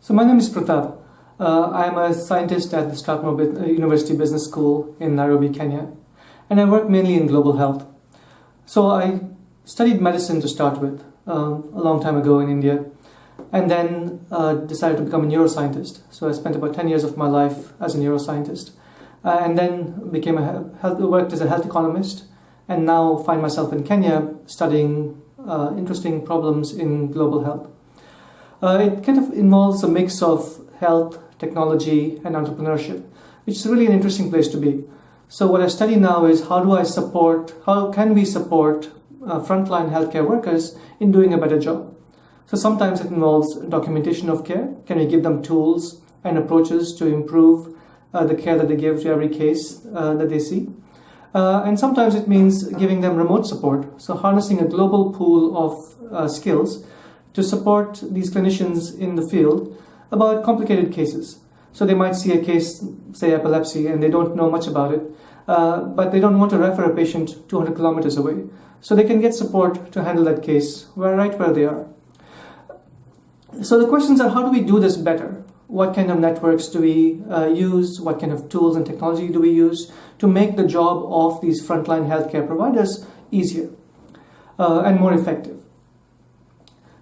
So my name is Pratap. Uh, I'm a scientist at the Strathmore uh, University Business School in Nairobi, Kenya, and I work mainly in global health. So I studied medicine to start with uh, a long time ago in India, and then uh, decided to become a neuroscientist. So I spent about 10 years of my life as a neuroscientist, uh, and then became a health, worked as a health economist, and now find myself in Kenya studying uh, interesting problems in global health. Uh, it kind of involves a mix of health, technology, and entrepreneurship, which is really an interesting place to be. So what I study now is how do I support, how can we support uh, frontline healthcare workers in doing a better job. So sometimes it involves documentation of care. Can we give them tools and approaches to improve uh, the care that they give to every case uh, that they see? Uh, and sometimes it means giving them remote support. So harnessing a global pool of uh, skills to support these clinicians in the field about complicated cases. So they might see a case, say epilepsy, and they don't know much about it, uh, but they don't want to refer a patient 200 kilometers away. So they can get support to handle that case right where they are. So the questions are how do we do this better? What kind of networks do we uh, use? What kind of tools and technology do we use to make the job of these frontline healthcare providers easier uh, and more effective?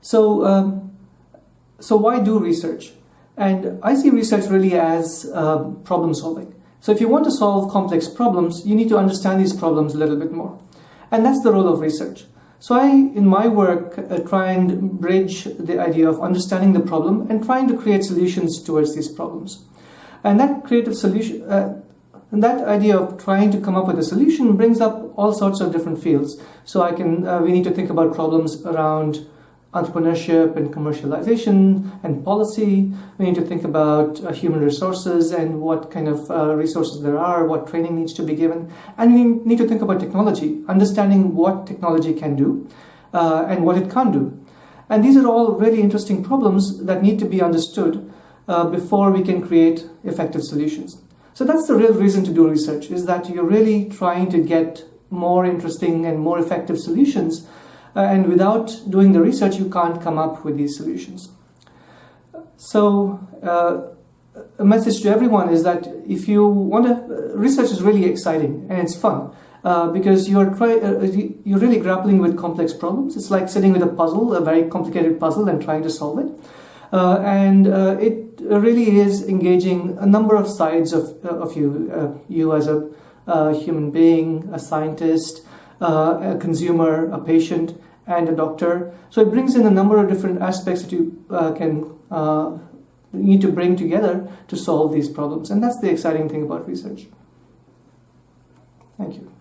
So, um, so why do research? And I see research really as uh, problem solving. So if you want to solve complex problems, you need to understand these problems a little bit more. And that's the role of research. So I, in my work, uh, try and bridge the idea of understanding the problem and trying to create solutions towards these problems. And that creative solution, uh, and that idea of trying to come up with a solution brings up all sorts of different fields. So I can, uh, we need to think about problems around entrepreneurship and commercialization and policy. We need to think about uh, human resources and what kind of uh, resources there are, what training needs to be given. And we need to think about technology, understanding what technology can do uh, and what it can't do. And these are all really interesting problems that need to be understood uh, before we can create effective solutions. So that's the real reason to do research, is that you're really trying to get more interesting and more effective solutions and without doing the research, you can't come up with these solutions. So uh, a message to everyone is that if you want to, uh, research is really exciting and it's fun. Uh, because you're uh, you're really grappling with complex problems. It's like sitting with a puzzle, a very complicated puzzle, and trying to solve it. Uh, and uh, it really is engaging a number of sides of, of you, you as a human being, a scientist, a consumer, a patient, and a doctor. So it brings in a number of different aspects that you uh, can uh, need to bring together to solve these problems. And that's the exciting thing about research. Thank you.